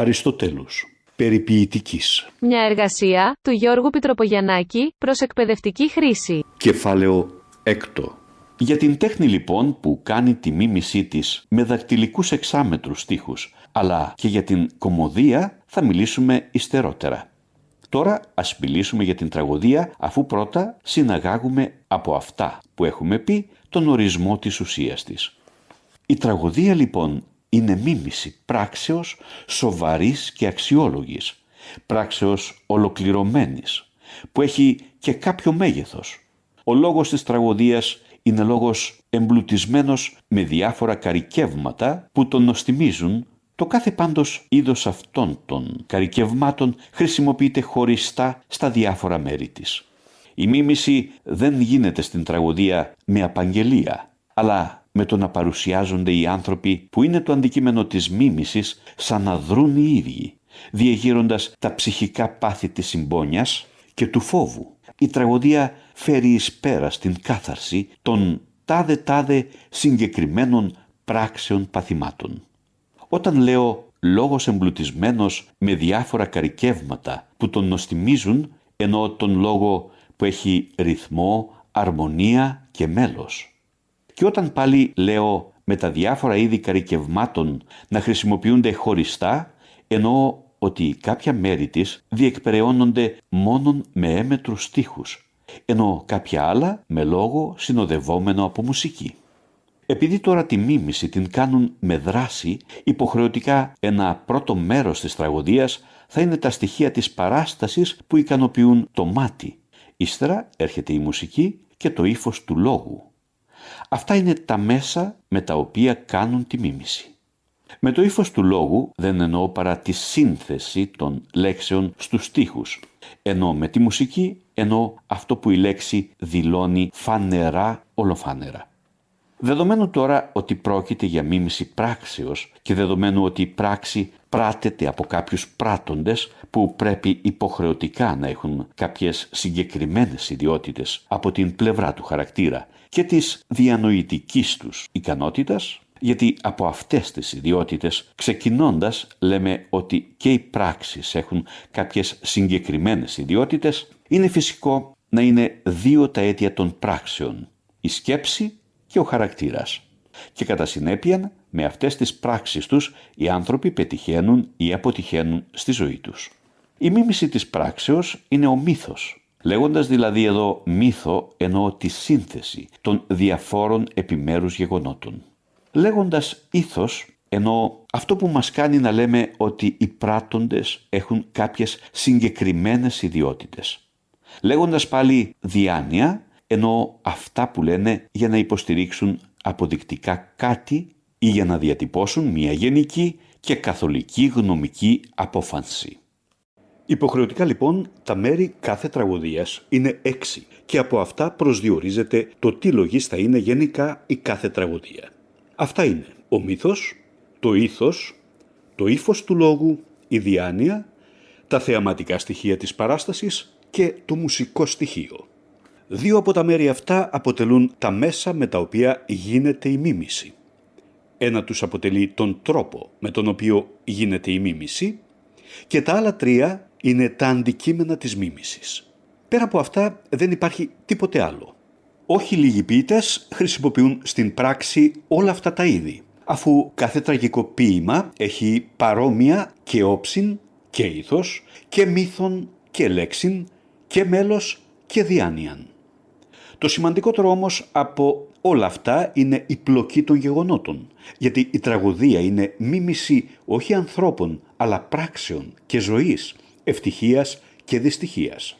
Αριστοτέλους. Περιποιητικής. Μια εργασία του Γιώργου Πιτροπογιαννάκη προς εκπαιδευτική χρήση. Κεφάλαιο έκτο. Για την τέχνη λοιπόν που κάνει τη μίμησή της με δακτυλικούς εξάμετρους στίχους, αλλά και για την κομμωδία θα μιλήσουμε υστερότερα. Τώρα ας μιλήσουμε για την τραγωδία αφού πρώτα συναγάγουμε από αυτά που έχουμε πει τον ορισμό της ουσίας της. Η τραγωδία λοιπόν είναι μίμηση πράξεως σοβαρής και αξιόλογης, πράξεως ολοκληρωμένης, που έχει και κάποιο μέγεθος. Ο λόγος της τραγωδίας είναι λόγος εμπλουτισμένος με διάφορα καρικεύματα που τον νοστιμίζουν το κάθε πάντως είδος αυτών των καρικευμάτων χρησιμοποιείται χωριστά στα διάφορα μέρη της. Η μίμηση δεν γίνεται στην τραγωδία με απαγγελία, αλλά με το να παρουσιάζονται οι άνθρωποι που είναι το αντικείμενο της μίμησης σαν να δρούν οι ίδιοι, διεγείροντας τα ψυχικά πάθη της συμπόνιας και του φόβου. Η τραγωδία φέρει εις πέρα στην κάθαρση των τάδε τάδε συγκεκριμένων πράξεων παθημάτων. Όταν λέω λόγος εμπλουτισμένος με διάφορα καρικεύματα που τον νοστιμίζουν, ενώ τον λόγο που έχει ρυθμό, αρμονία και μέλος. Και όταν πάλι λέω με τα διάφορα είδη καρικευμάτων να χρησιμοποιούνται χωριστά, εννοώ ότι κάποια μέρη της διεκπεραιώνονται μόνον με έμετρους στίχους, ενώ κάποια άλλα με λόγο συνοδευόμενο από μουσική. Επειδή τώρα τη μίμηση την κάνουν με δράση, υποχρεωτικά ένα πρώτο μέρος της τραγωδίας θα είναι τα στοιχεία της παράστασης που ικανοποιούν το μάτι. Ύστερα έρχεται η μουσική και το ύφος του λόγου. Αυτά είναι τα μέσα με τα οποία κάνουν τη μίμηση. Με το ύφος του λόγου δεν εννοώ παρά τη σύνθεση των λέξεων στους στίχους, ενώ με τη μουσική εννοώ αυτό που η λέξη δηλώνει φανερά ολοφάνερα. Δεδομένου τώρα ότι πρόκειται για μίμηση πράξεως και δεδομένου ότι η πράξη πράτεται από κάποιους πράτοντες που πρέπει υποχρεωτικά να έχουν κάποιες συγκεκριμένες ιδιότητες από την πλευρά του χαρακτήρα και της διανοητικής τους ικανότητας, γιατί από αυτές τις ιδιότητες ξεκινώντας λέμε ότι και οι πράξεις έχουν κάποιες συγκεκριμένες ιδιότητες, είναι φυσικό να είναι δύο τα αίτια των πράξεων, η σκέψη και ο χαρακτήρας. Και κατά συνέπεια, με αυτές τις πράξεις τους, οι άνθρωποι πετυχαίνουν ή αποτυχαίνουν στη ζωή τους. Η μίμηση της πράξεως είναι ο μύθος. Λέγοντας δηλαδή εδώ μύθο εννοώ τη σύνθεση των διαφόρων επιμέρους γεγονότων. Λέγοντας ήθος εννοώ αυτό που μας κάνει να λέμε ότι οι πράττοντες έχουν κάποιες συγκεκριμένες ιδιότητες. Λέγοντας πάλι διάνοια ενώ αυτά που λένε για να υποστηρίξουν αποδεικτικά κάτι ή για να διατυπώσουν μια γενική και καθολική γνωμική απόφανση. Υποχρεωτικά λοιπόν τα μέρη κάθε τραγωδίας είναι έξι και από αυτά προσδιορίζεται το τι λογής θα είναι γενικά η κάθε τραγωδία. Αυτά είναι ο μύθος, το ήθος, το ύφος του λόγου, η διάνοια, τα θεαματικά στοιχεία της παράστασης και το μουσικό στοιχείο. Δύο από τα μέρη αυτά αποτελούν τα μέσα με τα οποία γίνεται η μίμηση. Ένα τους αποτελεί τον τρόπο με τον οποίο γίνεται η μίμηση και τα άλλα τρία είναι τα αντικείμενα της μίμησης. Πέρα από αυτά δεν υπάρχει τίποτε άλλο. Όχι λίγοι ποιητές χρησιμοποιούν στην πράξη όλα αυτά τα είδη, αφού κάθε τραγικό ποίημα έχει παρόμοια και όψιν και ήθος και μύθον και λέξιν και μέλος και διάνοιαν. Το σημαντικότερο όμως από όλα αυτά είναι η πλοκή των γεγονότων, γιατί η τραγωδία είναι μίμηση όχι ανθρώπων, αλλά πράξεων και ζωής, ευτυχίας και δυστυχίας.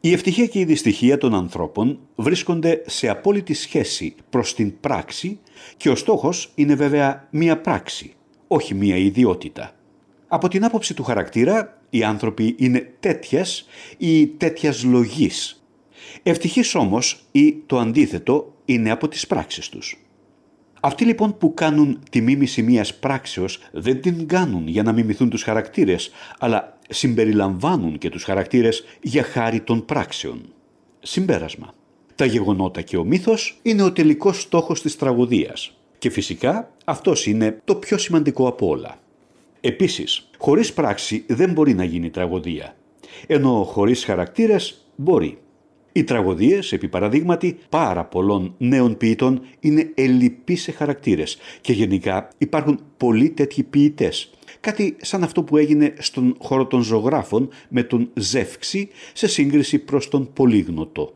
Η ευτυχία και η δυστυχία των ανθρώπων βρίσκονται σε απόλυτη σχέση προς την πράξη και ο στόχος είναι βέβαια μία πράξη, όχι μία ιδιότητα. Από την άποψη του χαρακτήρα, οι άνθρωποι είναι τέτοιας ή τέτοιας λογής Ευτυχής όμως ή το αντίθετο είναι από τις πράξεις τους. Αυτοί λοιπόν που κάνουν τη μίμηση μιας πράξεως δεν την κάνουν για να μιμηθούν τους χαρακτήρες, αλλά συμπεριλαμβάνουν και τους χαρακτήρες για χάρη των πράξεων. Συμπέρασμα. Τα γεγονότα και ο μύθος είναι ο τελικός στόχος της τραγωδίας και φυσικά αυτός είναι το πιο σημαντικό από όλα. Επίσης, χωρίς πράξη δεν μπορεί να γίνει τραγωδία, ενώ χωρίς χαρακτήρες μπορεί. Οι τραγωδίες, επί παραδείγματι, πάρα πολλών νέων ποιητών είναι ελλειπεί σε χαρακτήρες και γενικά υπάρχουν πολλοί τέτοιοι ποιητές. Κάτι σαν αυτό που έγινε στον χώρο των ζωγράφων με τον Ζεύξη σε σύγκριση προς τον Πολύγνωτο.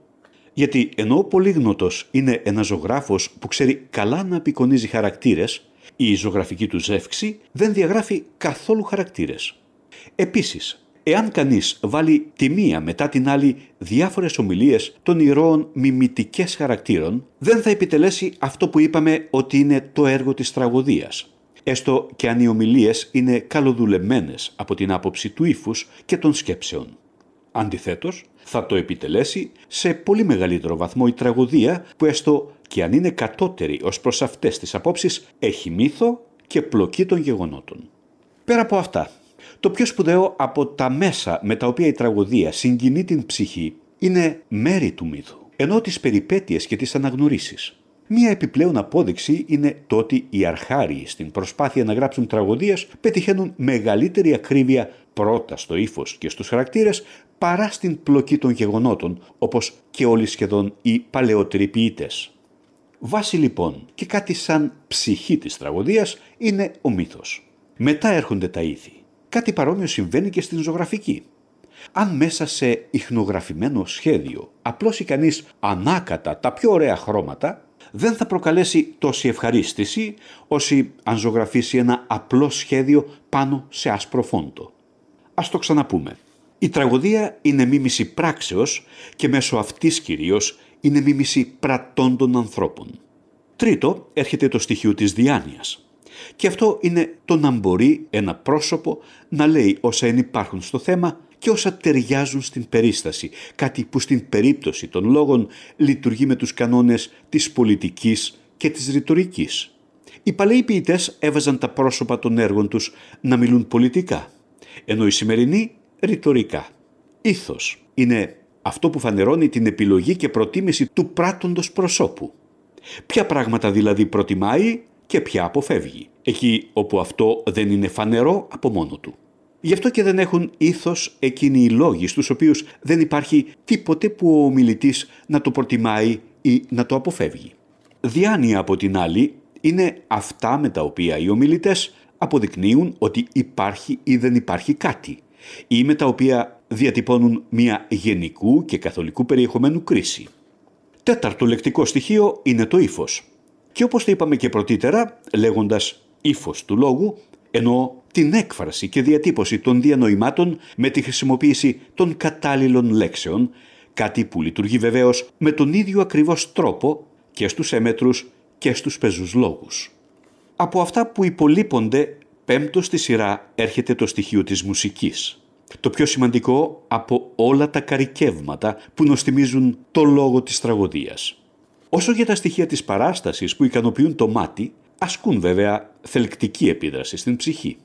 Γιατί ενώ ο Πολύγνωτος είναι ένας ζωγράφος που ξέρει καλά να απεικονίζει χαρακτήρες, η ζωγραφική του Ζεύξη δεν διαγράφει καθόλου χαρακτήρες. Επίσης, Εάν κανείς βάλει τη μία μετά την άλλη διάφορες ομιλίες των ηρώων μιμητικές χαρακτήρων, δεν θα επιτελέσει αυτό που είπαμε ότι είναι το έργο της τραγωδίας. Έστω και αν οι ομιλίες είναι καλοδουλεμένες από την άποψη του ύφους και των σκέψεων. Αντιθέτως, θα το επιτελέσει σε πολύ μεγαλύτερο βαθμό η τραγωδία που έστω και αν είναι κατώτερη ως προς αυτές τις απόψεις έχει μύθο και πλοκή των γεγονότων. Πέρα από αυτά, το πιο σπουδαίο από τα μέσα με τα οποία η τραγωδία συγκινεί την ψυχή είναι μέρη του μύθου, ενώ τις περιπέτειες και τις αναγνωρίσεις. Μία επιπλέον απόδειξη είναι το ότι οι αρχάριοι στην προσπάθεια να γράψουν τραγωδίες πετυχαίνουν μεγαλύτερη ακρίβεια πρώτα στο ύφος και στους χαρακτήρες παρά στην πλοκή των γεγονότων, όπως και όλοι σχεδόν οι παλαιότεροι ποιητές. Βάση λοιπόν και κάτι σαν ψυχή της τραγωδίας είναι ο μύθος. Μετά έρχονται τα ήθη. Κάτι παρόμοιο συμβαίνει και στην ζωγραφική. Αν μέσα σε ιχνογραφημένο σχέδιο απλώσει κανείς ανάκατα τα πιο ωραία χρώματα, δεν θα προκαλέσει τόση ευχαρίστηση όσοι αν ζωγραφίσει ένα απλό σχέδιο πάνω σε άσπρο φόντο. Ας το ξαναπούμε. Η τραγωδία είναι μίμηση πράξεως και μέσω αυτής κυρίως είναι μίμηση πρατών των ανθρώπων. Τρίτο έρχεται το στοιχείο της διάνοιας. Και αυτό είναι το να μπορεί ένα πρόσωπο να λέει όσα υπάρχουν στο θέμα και όσα ταιριάζουν στην περίσταση, κάτι που στην περίπτωση των λόγων λειτουργεί με τους κανόνες της πολιτικής και της ρητορικής. Οι παλαιοί ποιητές έβαζαν τα πρόσωπα των έργων τους να μιλούν πολιτικά, ενώ οι σημερινοί ρητορικά. Ήθος είναι αυτό που φανερώνει την επιλογή και προτίμηση του πράττοντος προσώπου. Ποια πράγματα δηλαδή προτιμάει και πια αποφεύγει, εκεί όπου αυτό δεν είναι φανερό από μόνο του. Γι' αυτό και δεν έχουν ήθος εκείνοι οι λόγοι στους οποίους δεν υπάρχει τίποτε που ο ομιλητής να το προτιμάει ή να το αποφεύγει. Διάνοια από την άλλη είναι αυτά με τα οποία οι ομιλητές αποδεικνύουν ότι υπάρχει ή δεν υπάρχει κάτι ή με τα οποία διατυπώνουν μια γενικού και καθολικού περιεχομένου κρίση. Τέταρτο λεκτικό στοιχείο είναι το ύφος. Και όπως το είπαμε και πρωτήτερα, λέγοντας ύφος του λόγου, ενώ την έκφραση και διατύπωση των διανοημάτων με τη χρησιμοποίηση των κατάλληλων λέξεων, κάτι που λειτουργεί βεβαίως με τον ίδιο ακριβώς τρόπο και στους έμετρους και στους πεζούς λόγους. Από αυτά που υπολείπονται, πέμπτο στη σειρά έρχεται το στοιχείο της μουσικής. Το πιο σημαντικό από όλα τα καρικεύματα που νοστιμίζουν το λόγο της τραγωδίας. Όσο για τα στοιχεία της παράστασης που ικανοποιούν το μάτι, ασκούν βέβαια θελκτική επίδραση στην ψυχή.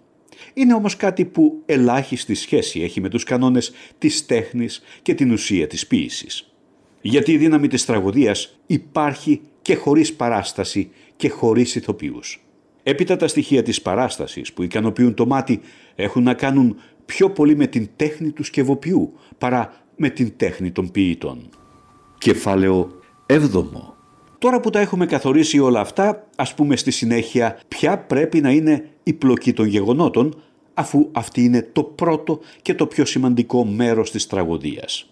Είναι όμως κάτι που ελάχιστη σχέση έχει με τους κανόνες της τέχνης και την ουσία της ποίησης. Γιατί η δύναμη της τραγωδίας υπάρχει και χωρίς παράσταση και χωρίς ηθοποιούς. Έπειτα τα στοιχεία της παράστασης που ικανοποιούν το μάτι έχουν να κάνουν πιο πολύ με την τέχνη του σκευοποιού παρά με την τέχνη των ποιητών. Κεφάλαιο 7. Τώρα που τα έχουμε καθορίσει όλα αυτά, ας πούμε στη συνέχεια ποια πρέπει να είναι η πλοκή των γεγονότων, αφού αυτή είναι το πρώτο και το πιο σημαντικό μέρος της τραγωδίας.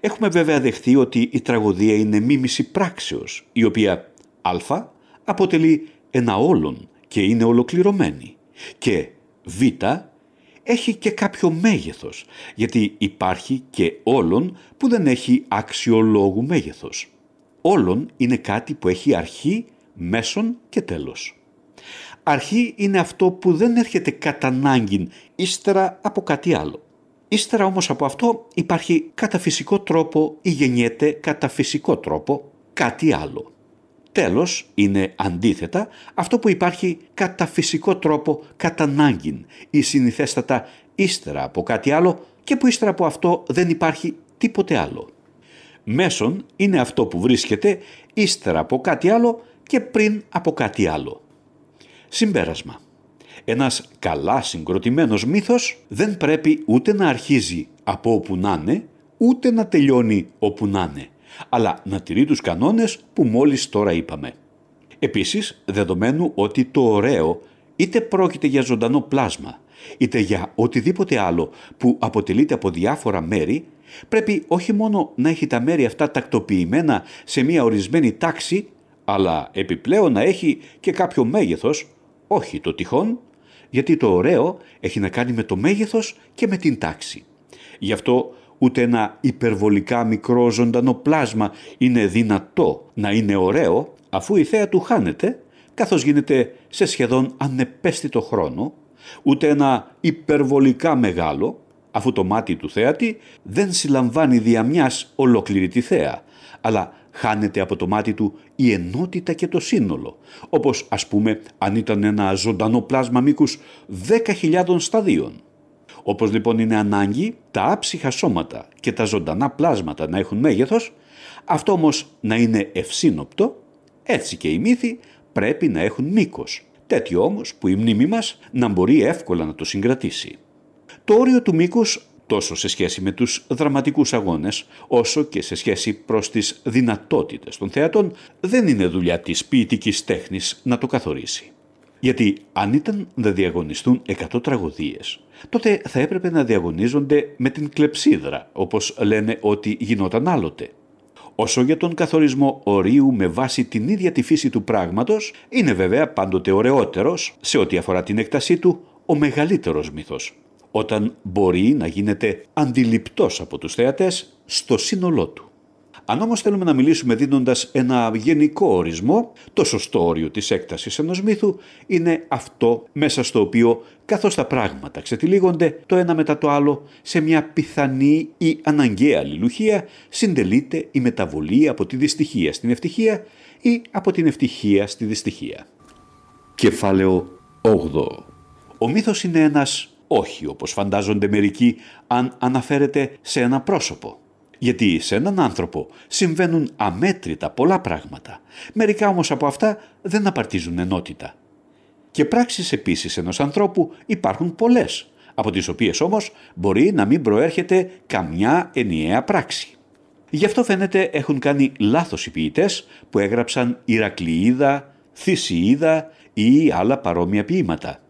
Έχουμε βέβαια δεχθεί ότι η τραγωδία είναι μίμηση πράξεως, η οποία α αποτελεί ένα όλον και είναι ολοκληρωμένη και β έχει και κάποιο μέγεθος, γιατί υπάρχει και όλον που δεν έχει αξιολόγου μέγεθος όλων είναι κάτι που έχει αρχή, μέσον και τέλος. Αρχή είναι αυτό που δεν έρχεται κατά ανάγκη ύστερα από κάτι άλλο. Ύστερα όμως από αυτό υπάρχει κατά φυσικό τρόπο ή γεννιέται κατά φυσικό τρόπο κάτι άλλο. Τέλος είναι αντίθετα αυτό που υπάρχει κατά φυσικό τρόπο κατά ανάγκη ή συνηθέστατα ύστερα από κάτι άλλο και που ύστερα από αυτό δεν υπάρχει τίποτε άλλο. Μέσον είναι αυτό που βρίσκεται ύστερα από κάτι άλλο και πριν από κάτι άλλο. Συμπέρασμα. Ένας καλά συγκροτημένος μύθος δεν πρέπει ούτε να αρχίζει από όπου να είναι, ούτε να τελειώνει όπου να είναι, αλλά να τηρεί τους κανόνες που μόλις τώρα είπαμε. Επίσης, δεδομένου ότι το ωραίο είτε πρόκειται για ζωντανό πλάσμα, είτε για οτιδήποτε άλλο που αποτελείται από διάφορα μέρη, πρέπει όχι μόνο να έχει τα μέρη αυτά τακτοποιημένα σε μια ορισμένη τάξη, αλλά επιπλέον να έχει και κάποιο μέγεθος, όχι το τυχόν, γιατί το ωραίο έχει να κάνει με το μέγεθος και με την τάξη. Γι' αυτό ούτε ένα υπερβολικά μικρό ζωντανό πλάσμα είναι δυνατό να είναι ωραίο, αφού η θέα του χάνεται, καθώς γίνεται σε σχεδόν ανεπαίσθητο χρόνο, ούτε ένα υπερβολικά μεγάλο, αφού το μάτι του θέατη δεν συλλαμβάνει δια μιας ολόκληρη τη θέα, αλλά χάνεται από το μάτι του η ενότητα και το σύνολο, όπως ας πούμε αν ήταν ένα ζωντανό πλάσμα μήκους 10.000 σταδίων. Όπως λοιπόν είναι ανάγκη τα άψυχα σώματα και τα ζωντανά πλάσματα να έχουν μέγεθος, αυτό όμως να είναι ευσύνοπτο, έτσι και οι μύθοι πρέπει να έχουν μήκος, τέτοιο όμως που η μνήμη μας να μπορεί εύκολα να το συγκρατήσει. Το όριο του μήκους τόσο σε σχέση με τους δραματικούς αγώνες, όσο και σε σχέση προς τις δυνατότητες των θεατών, δεν είναι δουλειά της ποιητικής τέχνης να το καθορίσει. Γιατί αν ήταν να διαγωνιστούν 100 τραγωδίες, τότε θα έπρεπε να διαγωνίζονται με την κλεψίδρα, όπως λένε ότι γινόταν άλλοτε. Όσο για τον καθορισμό ορίου με βάση την ίδια τη φύση του πράγματος, είναι βέβαια πάντοτε ωραιότερος, σε ό,τι αφορά την έκτασή του, ο μεγαλύτερος μύθος, όταν μπορεί να γίνεται αντιληπτός από τους θεατές στο σύνολό του. Αν όμως θέλουμε να μιλήσουμε δίνοντας ένα γενικό ορισμό, το σωστό όριο της έκτασης ενός μύθου είναι αυτό μέσα στο οποίο καθώς τα πράγματα ξετυλίγονται το ένα μετά το άλλο σε μια πιθανή ή αναγκαία αλληλουχία συντελείται η μεταβολή από τη δυστυχία στην ευτυχία ή από την ευτυχία στη δυστυχία. Κεφάλαιο 8 Ο μύθος είναι ένας όχι όπως φαντάζονται μερικοί αν αναφέρεται σε ένα πρόσωπο. Γιατί σε έναν άνθρωπο συμβαίνουν αμέτρητα πολλά πράγματα. Μερικά όμως από αυτά δεν απαρτίζουν ενότητα. Και πράξεις επίσης ενός ανθρώπου υπάρχουν πολλές, από τις οποίες όμως μπορεί να μην προέρχεται καμιά ενιαία πράξη. Γι' αυτό φαίνεται έχουν κάνει λάθος οι ποιητές που έγραψαν Ηρακλειίδα, Θησιίδα ή άλλα παρόμοια ποίηματα.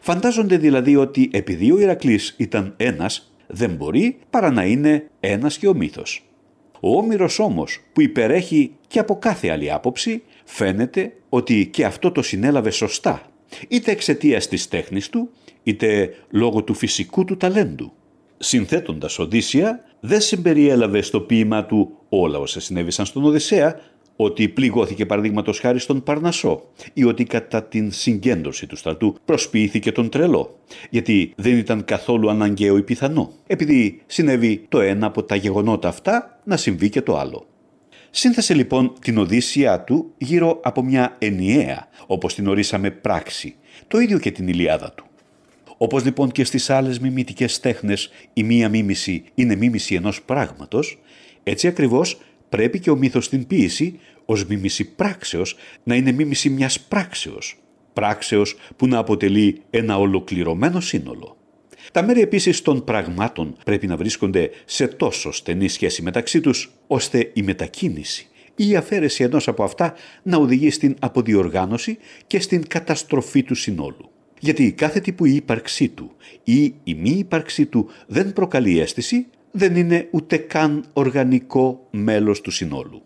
Φαντάζονται δηλαδή ότι επειδή ο Ηρακλής ήταν ένας, δεν μπορεί παρά να είναι ένας και ο μύθος. Ο Όμηρος όμως που υπερέχει και από κάθε άλλη άποψη φαίνεται ότι και αυτό το συνέλαβε σωστά είτε εξαιτίας της τέχνης του είτε λόγω του φυσικού του ταλέντου. Συνθέτοντας Οδύσσια δεν συμπεριέλαβε στο ποίημα του όλα όσα συνέβησαν στον Οδυσσέα ότι πληγώθηκε παραδείγματος χάρη στον Παρνασό ή ότι κατά την συγκέντρωση του στρατού προσποιήθηκε τον τρελό, γιατί δεν ήταν καθόλου αναγκαίο ή πιθανό, επειδή συνέβη το ένα από τα γεγονότα αυτά να συμβεί και το άλλο. Σύνθεσε λοιπόν την Οδύσσια του γύρω από μια ενιαία, όπως την ορίσαμε πράξη, το ίδιο και την Ηλιάδα του. Όπως λοιπόν και στις άλλες μιμητικές τέχνες η μία μίμηση είναι μίμηση ενός πράγματος, έτσι ακριβώς πρέπει και ο μύθος στην ποίηση ως μίμηση πράξεως να είναι μίμηση μιας πράξεως. Πράξεως που να αποτελεί ένα ολοκληρωμένο σύνολο. Τα μέρη επίσης των πραγμάτων πρέπει να βρίσκονται σε τόσο στενή σχέση μεταξύ τους, ώστε η μετακίνηση ή η αφαίρεση ενός από αυτά να οδηγεί στην αποδιοργάνωση και στην καταστροφή του συνόλου. Γιατί κάθε τύπου η ύπαρξή του ή η μη ύπαρξή του δεν προκαλεί αίσθηση, δεν είναι ούτε καν οργανικό μέλος του συνόλου.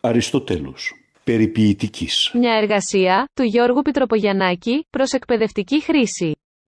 Αριστοτέλους. Περιποιητικής. Μια εργασία του Γιώργου Πιτροπογιαννάκη προς εκπαιδευτική χρήση.